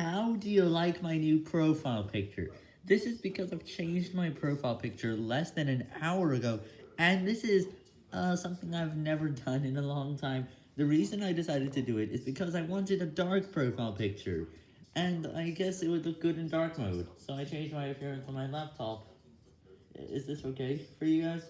How do you like my new profile picture? This is because I've changed my profile picture less than an hour ago, and this is uh, something I've never done in a long time. The reason I decided to do it is because I wanted a dark profile picture, and I guess it would look good in dark mode, so I changed my appearance on my laptop. Is this okay for you guys?